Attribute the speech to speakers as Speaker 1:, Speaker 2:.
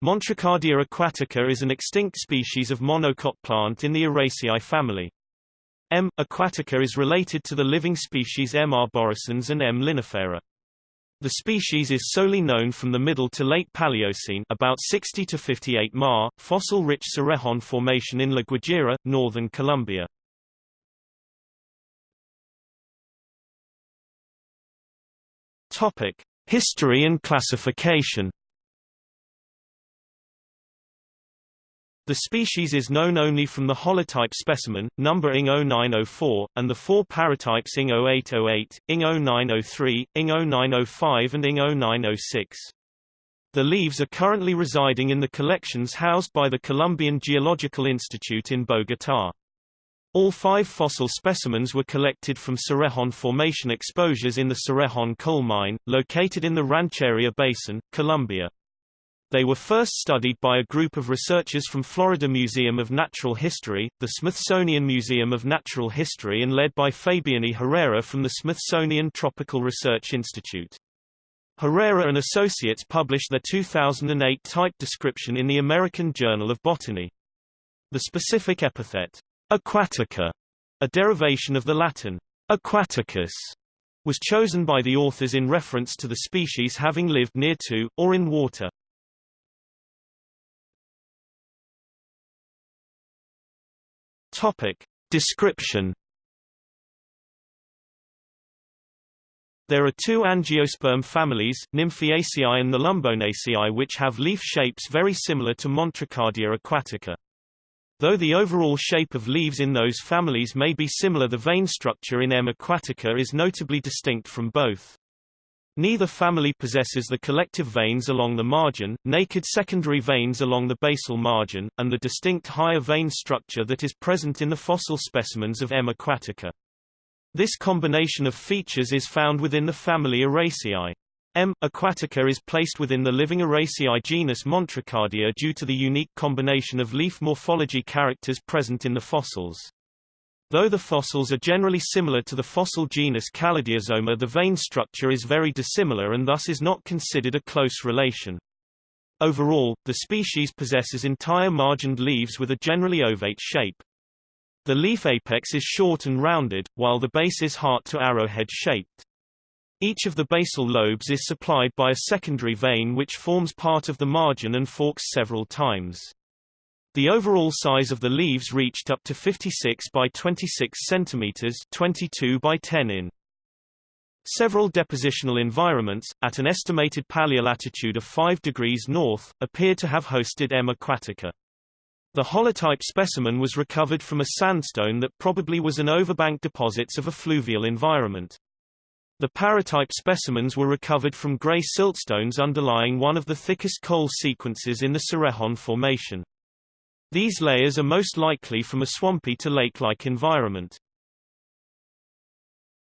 Speaker 1: Montrichardia aquatica is an extinct species of monocot plant in the Araceae family. M. aquatica is related to the living species M. arborescens and M. linifera. The species is solely known from the Middle to Late Paleocene about 60 to 58 Ma, fossil-rich Cerrejón Formation in La Guajira, northern Colombia. History and classification. The species is known only from the holotype specimen, number ING 0904, and the four paratypes ING 0808, ING 0903, ING 0905 and ING 0906. The leaves are currently residing in the collections housed by the Colombian Geological Institute in Bogotá. All five fossil specimens were collected from Cerrejón Formation exposures in the Cerrejón coal mine, located in the Rancheria Basin, Colombia. They were first studied by a group of researchers from Florida Museum of Natural History, the Smithsonian Museum of Natural History and led by Fabian E. Herrera from the Smithsonian Tropical Research Institute. Herrera and Associates published their 2008 type description in the American Journal of Botany. The specific epithet, aquatica, a derivation of the Latin aquaticus, was chosen by the authors in reference to the species having lived near to, or in water. Topic. Description There are two angiosperm families, Nymphaeaceae and Nelumbonaceae which have leaf shapes very similar to Montrichardia aquatica. Though the overall shape of leaves in those families may be similar the vein structure in M. aquatica is notably distinct from both. Neither family possesses the collective veins along the margin, naked secondary veins along the basal margin, and the distinct higher vein structure that is present in the fossil specimens of M. aquatica. This combination of features is found within the family Araceae. M. aquatica is placed within the living Araceae genus Montrichardia due to the unique combination of leaf morphology characters present in the fossils. Though the fossils are generally similar to the fossil genus Caladiosoma the vein structure is very dissimilar and thus is not considered a close relation. Overall, the species possesses entire margined leaves with a generally ovate shape. The leaf apex is short and rounded, while the base is heart to arrowhead shaped. Each of the basal lobes is supplied by a secondary vein which forms part of the margin and forks several times. The overall size of the leaves reached up to 56 by 26 centimeters 22 by 10 in. Several depositional environments, at an estimated paleolatitude of 5 degrees north, appear to have hosted M. aquatica. The holotype specimen was recovered from a sandstone that probably was an overbank deposits of a fluvial environment. The paratype specimens were recovered from gray siltstones underlying one of the thickest coal sequences in the Cerrejón Formation. These layers are most likely from a swampy to lake-like environment.